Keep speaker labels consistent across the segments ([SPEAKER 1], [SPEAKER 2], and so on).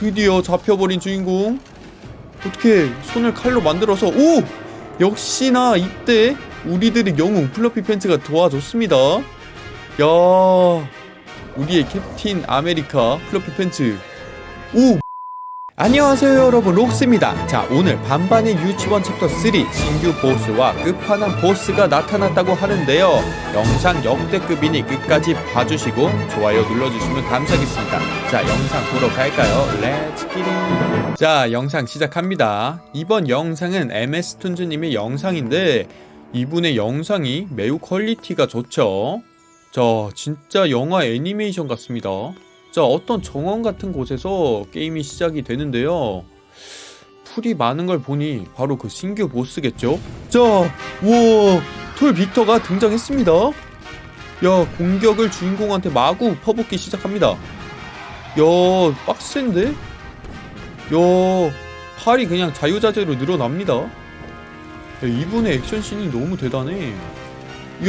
[SPEAKER 1] 드디어 잡혀버린 주인공. 어떻게 손을 칼로 만들어서 오! 역시나 이때 우리들의 영웅 플러피 팬츠가 도와줬습니다. 야 우리의 캡틴 아메리카 플러피 팬츠. 오 안녕하세요 여러분. 록스입니다. 자 오늘 반반의 유치원 챕터 3 신규 보스와 끝판왕 보스가 나타났다고 하는데요. 영상 역대급이니 끝까지 봐주시고 좋아요 눌러주시면 감사하겠습니다. 자 영상 보러 갈까요? Let's get it 자 영상 시작합니다. 이번 영상은 MS툰즈님의 영상인데 이분의 영상이 매우 quality가 좋죠. 자 진짜 영화 애니메이션 같습니다 자 어떤 정원 같은 곳에서 게임이 시작이 되는데요. 풀이 많은 걸 보니 바로 그 신규 보스겠죠? 자 우와 톨 빅터가 등장했습니다. 야 공격을 주인공한테 마구 퍼붓기 시작합니다. 야 빡센데? 야 팔이 그냥 자유자재로 늘어납니다. 야, 이분의 액션씬이 너무 대단해. 야,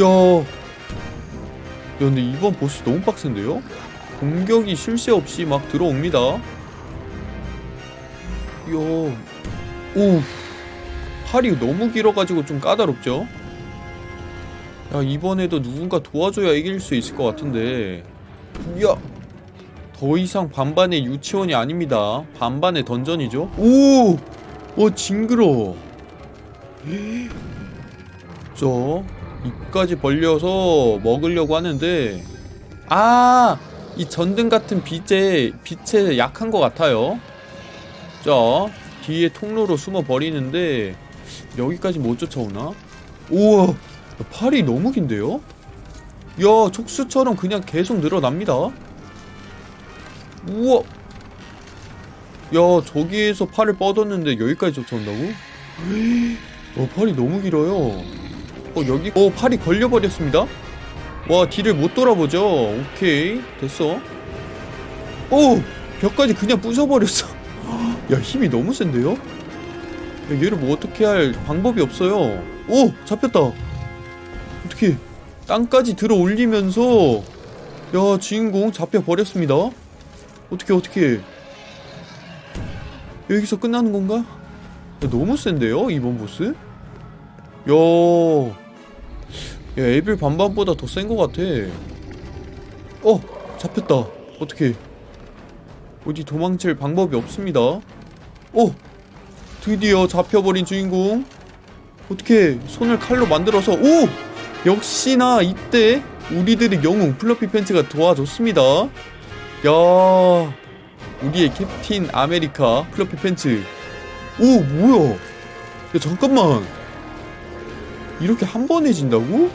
[SPEAKER 1] 야 근데 이번 보스 너무 빡센데요? 공격이 쉴 새 없이 막 들어옵니다. 이야, 오, 팔이 너무 길어가지고 좀 까다롭죠? 야, 이번에도 누군가 도와줘야 이길 수 있을 것 같은데. 야, 더 이상 반반의 유치원이 아닙니다. 반반의 던전이죠? 오, 어, 징그러. 저 입까지 벌려서 먹으려고 하는데, 아, 이 전등 같은 빛에 빛에 약한 것 같아요. 자 뒤에 통로로 숨어 버리는데 여기까지 못 쫓아오나? 우와 팔이 너무 긴데요? 야 촉수처럼 그냥 계속 늘어납니다. 우와 야 저기에서 팔을 뻗었는데 여기까지 쫓아온다고? 어 팔이 너무 길어요. 어 여기 어 팔이 걸려버렸습니다. 와 뒤를 못 돌아보죠. 오케이. 됐어. 오! 벽까지 그냥 부숴버렸어. 야 힘이 너무 센데요? 야, 얘를 뭐 어떻게 할 방법이 없어요. 오! 잡혔다. 어떻게 땅까지 들어 올리면서 야 주인공 잡혀버렸습니다. 어떻게 어떻게? 여기서 끝나는 건가? 야, 너무 센데요 이번 보스? 야 야, 에빌 반반보다 더 센 것 같아. 어! 잡혔다. 어떻게? 어디 도망칠 방법이 없습니다. 어! 드디어 잡혀버린 주인공. 어떻게 손을 칼로 만들어서 오! 역시나 이때 우리들의 영웅 플러피 팬츠가 도와줬습니다. 야, 우리의 캡틴 아메리카 플러피 팬츠. 오, 뭐야? 야, 잠깐만. 이렇게 한 번에 진다고?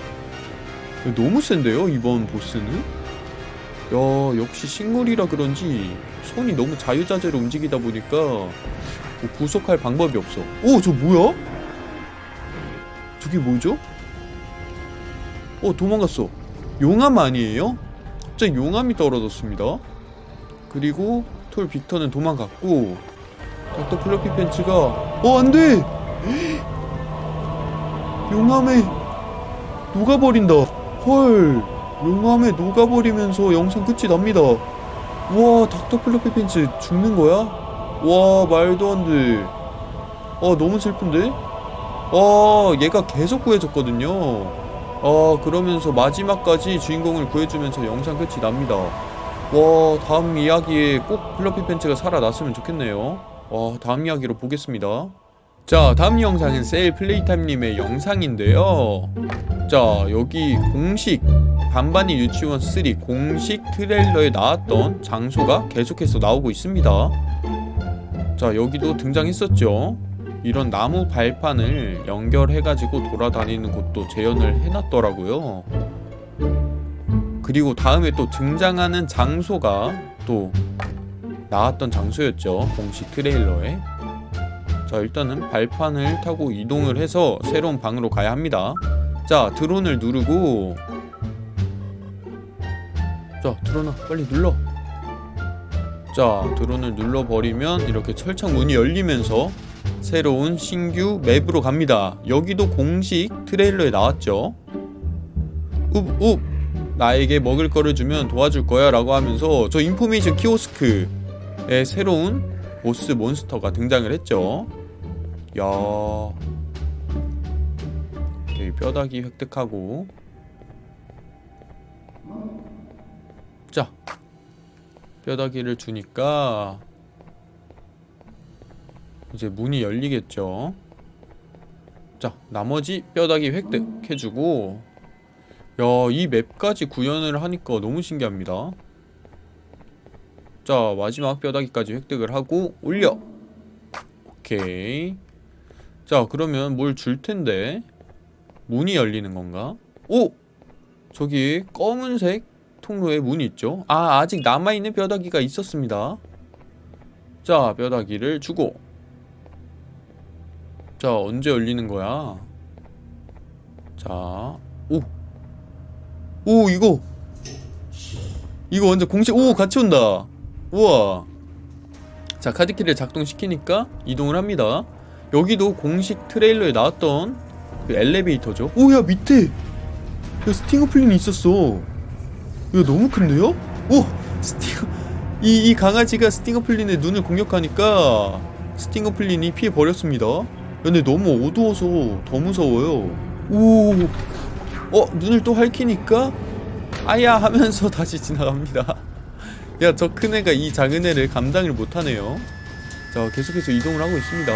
[SPEAKER 1] 야, 너무 센데요 이번 보스는? 야 역시 식물이라 그런지 손이 너무 자유자재로 움직이다 보니까 뭐 구속할 방법이 없어 오 저 뭐야? 저게 뭐죠? 어 도망갔어 용암 아니에요? 갑자기 용암이 떨어졌습니다 그리고 톨 빅터는 도망갔고 닥터 플러피 팬츠가 어 안돼 용암에 녹아버린다. 헐 용암에 녹아버리면서 영상 끝이 납니다. 우와 닥터 플러피 팬츠 죽는 거야? 와 말도 안돼. 아 너무 슬픈데? 아 얘가 계속 구해졌거든요. 아 그러면서 마지막까지 주인공을 구해주면서 영상 끝이 납니다. 와 다음 이야기에 꼭 플러피 팬츠가 살아났으면 좋겠네요. 와 다음 이야기로 보겠습니다 자 다음 영상은 세일 플레이타임님의 영상인데요. 자 여기 공식 반반이 유치원 3 공식 트레일러에 나왔던 장소가 계속해서 나오고 있습니다. 자 여기도 등장했었죠? 이런 나무 발판을 연결해가지고 돌아다니는 곳도 재현을 해놨더라고요. 그리고 다음에 또 등장하는 장소가 또 나왔던 장소였죠 공식 트레일러에 자 일단은 발판을 타고 이동을 해서 새로운 방으로 가야 합니다. 자 드론을 누르고. 자 드론아 빨리 눌러. 자 드론을 눌러버리면 이렇게 철창 문이 열리면서 새로운 신규 맵으로 갑니다. 여기도 공식 트레일러에 나왔죠? 웁웁 나에게 먹을 거를 주면 도와줄 거야 라고 하면서 저 인포메이션 키오스크 의 새로운 보스 몬스터가 등장을 했죠. 야, 여기 뼈다귀 획득하고, 자, 뼈다귀를 주니까 이제 문이 열리겠죠. 자, 나머지 뼈다귀 획득해주고, 야, 이 맵까지 구현을 하니까 너무 신기합니다. 자 마지막 뼈다귀까지 획득을 하고 올려. 오케이 자 그러면 뭘 줄 텐데 문이 열리는 건가? 오! 저기 검은색 통로에 문이 있죠? 아 아직 남아있는 뼈다귀가 있었습니다 자 뼈다귀를 주고 자 언제 열리는 거야? 자 오! 오 이거 이거 완전 공식 오 같이 온다 우와 자 카드키를 작동시키니까 이동을 합니다 여기도 공식 트레일러에 나왔던 그 엘리베이터죠 오야 밑에 야 스팅어플린이 있었어 이거 너무 큰데요? 오! 스팅어 이, 이 강아지가 스팅어플린의 눈을 공격하니까 스팅어플린이 피해버렸습니다 근데 너무 어두워서 더 무서워요 오! 어? 눈을 또 할퀴니까 아야 하면서 다시 지나갑니다 야 저 큰 애가 이 작은 애를 감당을 못하네요 자 계속해서 이동을 하고 있습니다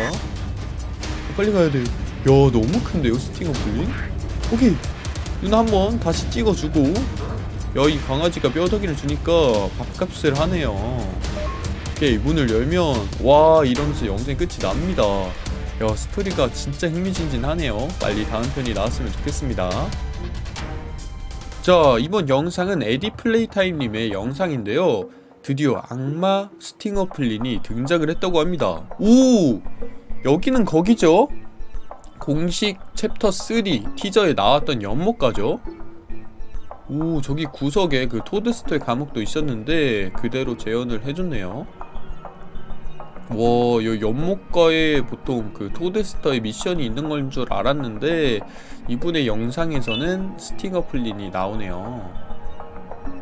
[SPEAKER 1] 빨리 가야 돼야 너무 큰데요 스팅어 플린? 오케이. 눈 한번 다시 찍어주고. 야 이 강아지가 뼈다귀를 주니까 밥값을 하네요. 오케이 문을 열면 와 이러면서 영상이 끝이 납니다. 야 스토리가 진짜 흥미진진하네요. 빨리 다음 편이 나왔으면 좋겠습니다. 자 이번 영상은 에디 플레이타임님의 영상인데요. 드디어 악마 스팅어 플린이 등장을 했다고 합니다. 오 여기는 거기죠 공식 챕터 3 티저에 나왔던 연못가죠 오 저기 구석에 그 토드스터의 감옥도 있었는데 그대로 재현을 해줬네요 와, 요 연못가에 보통 그 토드스터의 미션이 있는 건 줄 알았는데 이분의 영상에서는 스팅어 플린이 나오네요.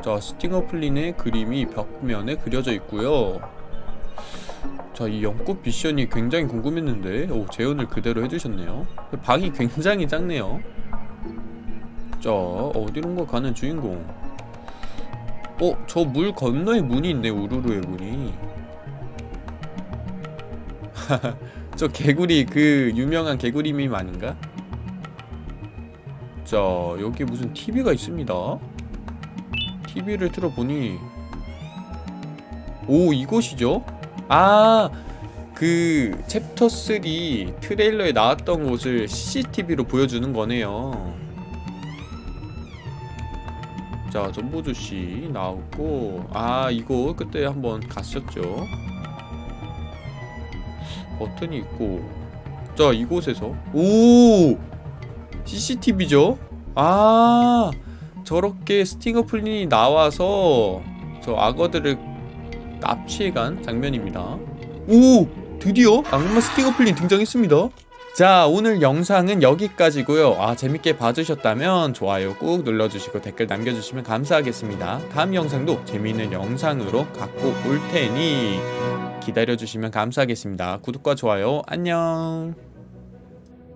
[SPEAKER 1] 자, 스팅어 플린의 그림이 벽면에 그려져 있고요. 자, 이 연꽃 미션이 굉장히 궁금했는데 오, 재현을 그대로 해주셨네요. 방이 굉장히 작네요. 자, 어디론가 가는 주인공. 어, 저 물 건너에 문이 있네, 우르르의 문이. 저 개구리 그 유명한 개구리 밈 아닌가? 자 여기 무슨 TV가 있습니다 TV를 틀어보니 오 이곳이죠? 아 그 챕터 3 트레일러에 나왔던 곳을 CCTV로 보여주는 거네요. 자 전보주씨 나오고 아 이거 그때 한번 갔었죠. 버튼이 있고. 자 이곳에서. 오! CCTV죠? 아 저렇게 스팅어 플린이 나와서 저 악어들을 납치해간 장면입니다. 오 드디어 악마 스팅어 플린 등장했습니다. 자 오늘 영상은 여기까지고요. 아 재밌게 봐주셨다면 좋아요 꾹 눌러주시고 댓글 남겨주시면 감사하겠습니다. 다음 영상도 재미있는 영상으로 갖고 올 테니 기다려주시면 감사하겠습니다. 구독과 좋아요 안녕